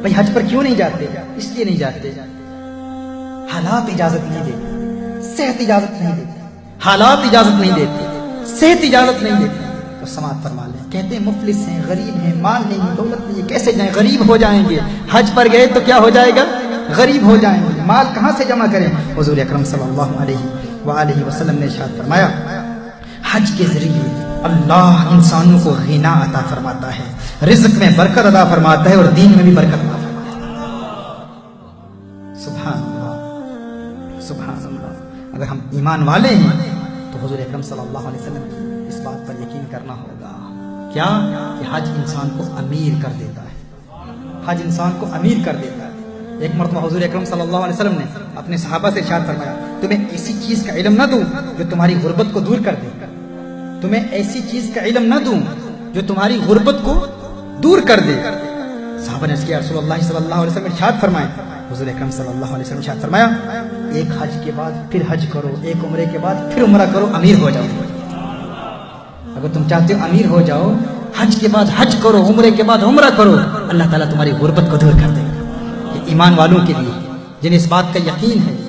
بھائی حج پر کیوں نہیں جاتے؟ اس لیے نہیں جاتے۔ حالات اجازت نہیں دیتے۔ صحت اجازت نہیں دیتے۔ حالات اجازت نہیں دیتے۔ صحت اجازت نہیں دیتے۔ تو سماعت فرما لیں۔ کہتے ہیں، مفلس ہیں، غریب ہیں، مال نہیں، دولت نہیں۔ کیسے جائیں؟ غریب ہو جائیں گے۔ حج پر گئے تو کیا ہو جائے گا؟ غریب ہو جائیں گے۔ مال کہاں سے جمع کریں؟ حضور اکرم صلی اللہ علیہ وآلہ وسلم نے ارشاد فرمایا، حج کے ذریعے اللہ انسانوں کو غنا عطا فرماتا ہے، رزق میں برکت عطا فرماتا ہے اور دین میں بھی برکت عطا فرماتا ہے۔ سبحان اللہ سبحان اللہ۔ اگر ہم ایمان والے ہیں، تو حضور اکرم صلی اللہ علیہ وسلم کی اس بات پر یقین کرنا ہوگا۔ کیا؟ کہ حج انسان کو امیر کر دیتا ہے۔ حج انسان کو امیر کر دیتا ہے۔ ایک مرتبہ حضور اکرم صلی اللہ علیہ وسلم نے اپنے صحابہ سے ارشاد فرمایا، تمہیں ایسی چیز کا علم نہ دوں جو تمہاری غربت کو دور کر دے۔ تمہیں ایسی چیز کا علم نہ دوں جو تمہاری غربت کو دور کر دے۔ صحابہ نے کیا رسول اللہ صلی اللہ علیہ وسلم ارشاد فرمائے حضور اکرم صلی اللہ علیہ وسلم ارشاد فرمایا، ایک حج کے بعد پھر حج کرو، ایک عمرے کے بعد پھر عمرہ کرو، امیر ہو جاؤ۔ اگر تم چاہتے ہو امیر ہو جاؤ، حج کے بعد حج کرو، عمرے کے بعد عمرہ کرو، اللہ تعالیٰ تمہاری غربت کو دور کر دے۔ گا یہ ایمان والوں کے لیے، جنہیں اس بات کا یقین ہے